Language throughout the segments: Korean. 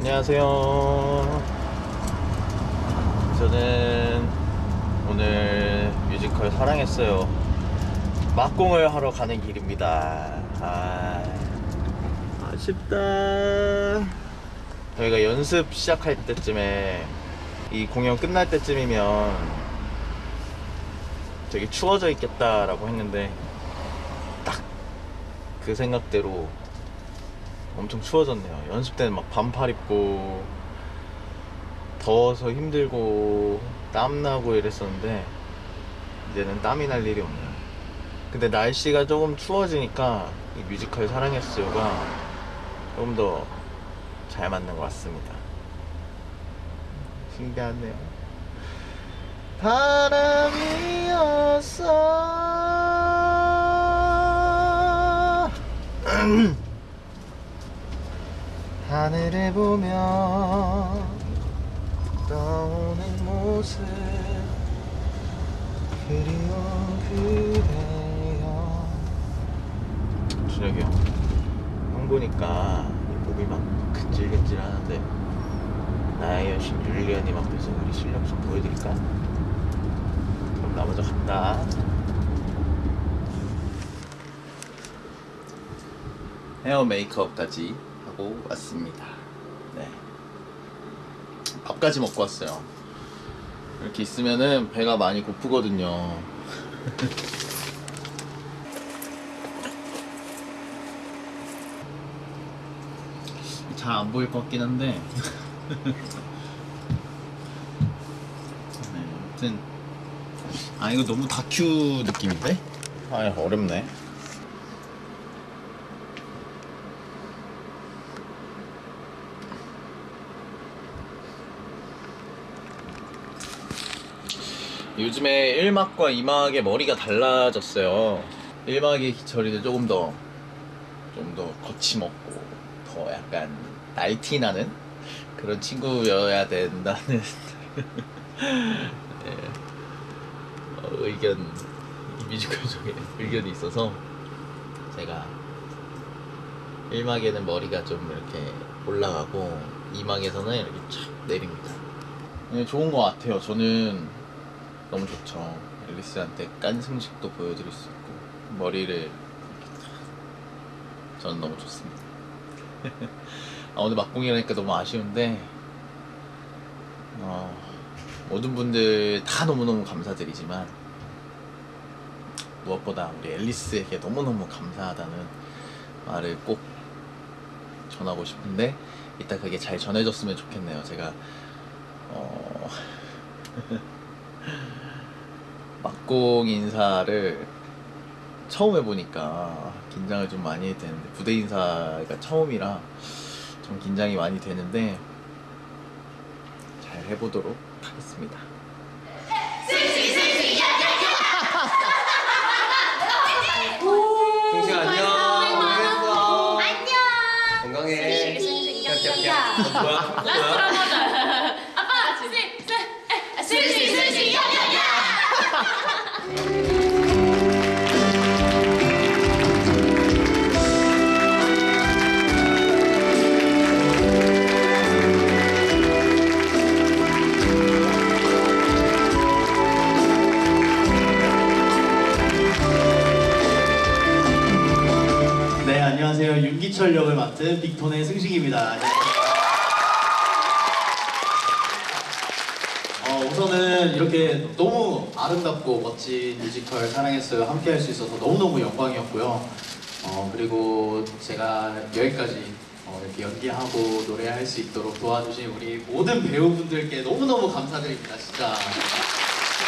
안녕하세요. 저는 오늘 뮤지컬 사랑했어요. 막공을 하러 가는 길입니다. 아, 아쉽다. 저희가 연습 시작할 때쯤에 이 공연 끝날 때쯤이면 되게 추워져 있겠다라고 했는데 딱 그 생각대로 엄청 추워졌네요. 연습 때는 막 반팔 입고 더워서 힘들고 땀나고 이랬었는데 이제는 땀이 날 일이 없네요. 근데 날씨가 조금 추워지니까 이 뮤지컬 사랑했어요가 조금 더 잘 맞는 것 같습니다. 신기하네요. 바람이었어. 하늘을 보며 떠오는 모습 그리운 그대여. 준혁이 형, 형 보니까 이 몸이 막 근질근질 하는데 나의 여신 율리언님 앞에서 우리 실력 좀 보여드릴까? 그럼 나 먼저 간다. 헤어 메이크업까지 하고 왔습니다. 네. 밥까지 먹고 왔어요. 이렇게 있으면은 배가 많이 고프거든요. 잘 안 보일 것 같긴 한데. 네, 아무튼. 아, 이거 너무 다큐 느낌인데? 아, 어렵네. 요즘에 1막과 2막의 머리가 달라졌어요. 1막이 처리도 조금 더, 좀 더 거침없고, 더 약간 날티 나는 그런 친구여야 된다는 예, 어, 의견, 이 뮤지컬 중에 의견이 있어서 제가 1막에는 머리가 좀 이렇게 올라가고 2막에서는 이렇게 촥 내립니다. 네, 좋은 것 같아요. 저는 너무 좋죠. 앨리스한테 깐 승식도 보여드릴 수 있고 머리를. 저는 너무 좋습니다. 아, 오늘 막공이라니까 너무 아쉬운데 어, 모든 분들 다 너무너무 감사드리지만 무엇보다 우리 앨리스에게 너무너무 감사하다는 말을 꼭 전하고 싶은데 이따 그게 잘 전해졌으면 좋겠네요. 제가 어... 막공 인사를 처음 해보니까 긴장을 좀 많이 되는데 부대 인사가 처음이라 좀 긴장이 많이 되는데 잘 해보도록 하겠습니다. 승식 안녕. 고생했어. 안녕. 건강해. 야. 뭐야? 뭐야? 윤기철 역을 맡은 빅톤의 승식입니다. 어, 우선은 이렇게 너무 아름답고 멋진 뮤지컬 사랑했어요. 함께 할 수 있어서 너무너무 영광이었고요. 어, 그리고 제가 여기까지 어, 이렇게 연기하고 노래할 수 있도록 도와주신 우리 모든 배우분들께 너무너무 감사드립니다. 진짜.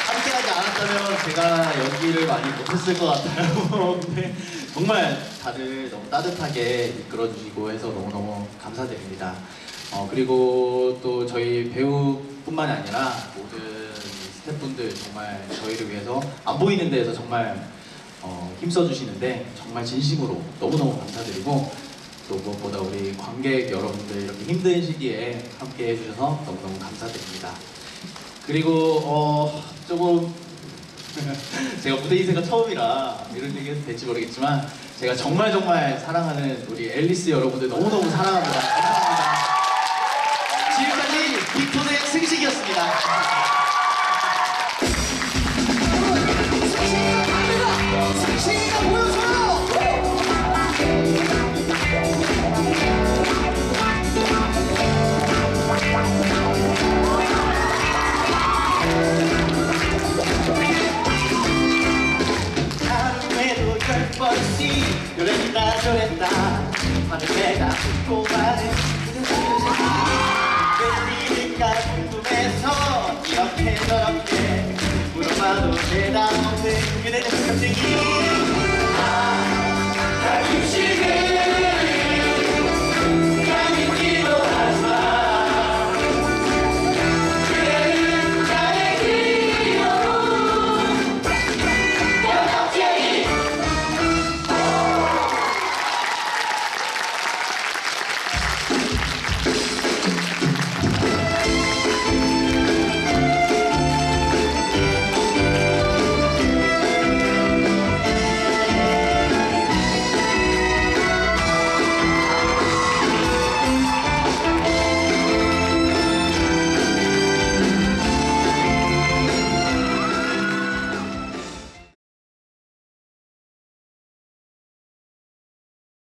함께하지 않았다면 제가 연기를 많이 못했을 것 같아요. 정말 다들 너무 따뜻하게 이끌어주시고 해서 너무너무 감사드립니다. 어, 그리고 또 저희 배우뿐만이 아니라 모든 스태프분들 정말 저희를 위해서 안 보이는 데에서 정말 어, 힘써주시는데 정말 진심으로 너무너무 감사드리고 또 무엇보다 우리 관객 여러분들 이렇게 힘든 시기에 함께 해주셔서 너무너무 감사드립니다. 그리고 어 조금 제가 무대 인생가 처음이라 이런 얘기 해도 될지 모르겠지만 제가 정말 정말 사랑하는 우리 앨리스 여러분들 너무너무 사랑합니다. 많은 내가 또 많은 웬일인가 궁금해서 이렇게 저렇게 물어봐도 대답 없는 그대는 갑자기